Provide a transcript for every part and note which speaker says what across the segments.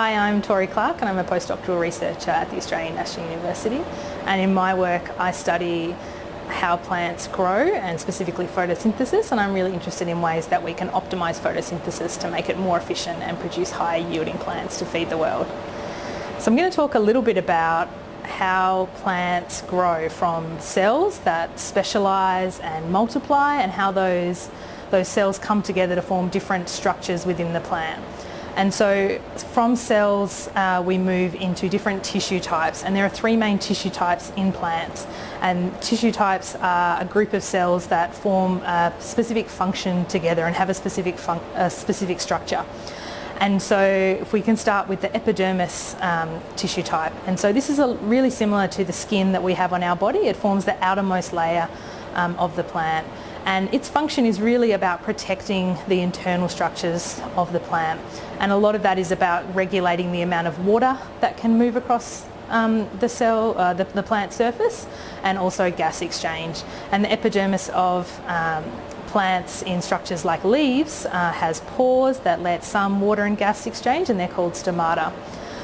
Speaker 1: Hi, I'm Tori Clark and I'm a postdoctoral researcher at the Australian National University and in my work I study how plants grow and specifically photosynthesis and I'm really interested in ways that we can optimise photosynthesis to make it more efficient and produce higher yielding plants to feed the world. So I'm going to talk a little bit about how plants grow from cells that specialise and multiply and how those, those cells come together to form different structures within the plant. And so from cells uh, we move into different tissue types and there are three main tissue types in plants and tissue types are a group of cells that form a specific function together and have a specific, a specific structure. And so if we can start with the epidermis um, tissue type. And so this is really similar to the skin that we have on our body. It forms the outermost layer um, of the plant. And its function is really about protecting the internal structures of the plant. And a lot of that is about regulating the amount of water that can move across um, the cell, uh, the, the, plant surface, and also gas exchange. And the epidermis of um, plants in structures like leaves uh, has pores that let some water and gas exchange and they're called stomata.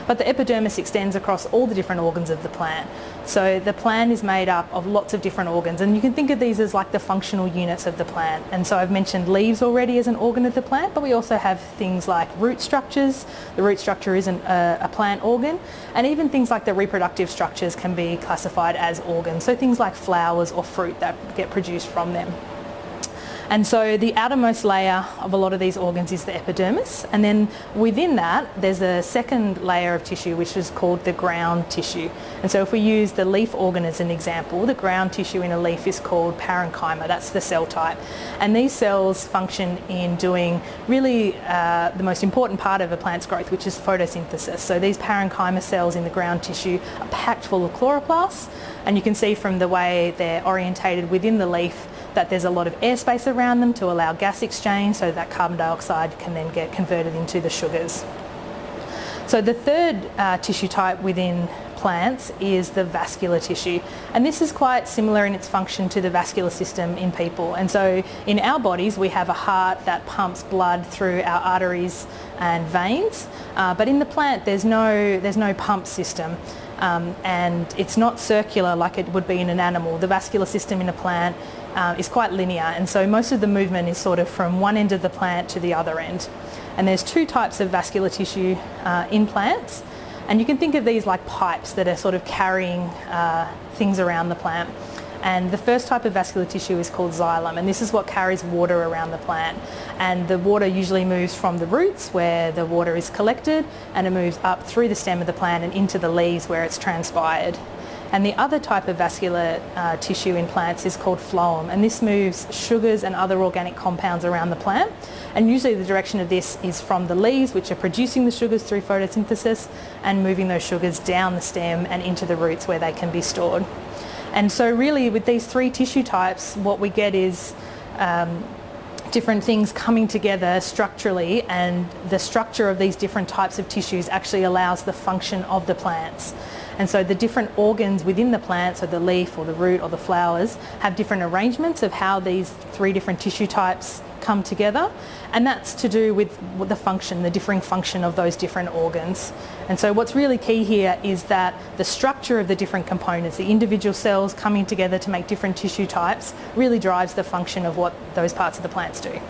Speaker 1: But the epidermis extends across all the different organs of the plant. So the plant is made up of lots of different organs and you can think of these as like the functional units of the plant. And so I've mentioned leaves already as an organ of the plant, but we also have things like root structures. The root structure isn't a, a plant organ. And even things like the reproductive structures can be classified as organs. So things like flowers or fruit that get produced from them. And so the outermost layer of a lot of these organs is the epidermis and then within that there's a second layer of tissue which is called the ground tissue. And so if we use the leaf organ as an example, the ground tissue in a leaf is called parenchyma, that's the cell type. And these cells function in doing really uh, the most important part of a plant's growth which is photosynthesis. So these parenchyma cells in the ground tissue are packed full of chloroplasts and you can see from the way they're orientated within the leaf that there's a lot of airspace around them to allow gas exchange so that carbon dioxide can then get converted into the sugars. So the third uh, tissue type within plants is the vascular tissue. And this is quite similar in its function to the vascular system in people. And so in our bodies we have a heart that pumps blood through our arteries and veins. Uh, but in the plant there's no there's no pump system um, and it's not circular like it would be in an animal. The vascular system in a plant uh, is quite linear and so most of the movement is sort of from one end of the plant to the other end. And there's two types of vascular tissue uh, in plants and you can think of these like pipes that are sort of carrying uh, things around the plant. And the first type of vascular tissue is called xylem and this is what carries water around the plant. And the water usually moves from the roots where the water is collected and it moves up through the stem of the plant and into the leaves where it's transpired. And the other type of vascular uh, tissue in plants is called phloem and this moves sugars and other organic compounds around the plant. And usually the direction of this is from the leaves which are producing the sugars through photosynthesis and moving those sugars down the stem and into the roots where they can be stored. And so really with these three tissue types, what we get is um, different things coming together structurally and the structure of these different types of tissues actually allows the function of the plants. And so the different organs within the plant, so the leaf or the root or the flowers, have different arrangements of how these three different tissue types come together and that's to do with the function, the differing function of those different organs. And so what's really key here is that the structure of the different components, the individual cells coming together to make different tissue types really drives the function of what those parts of the plants do.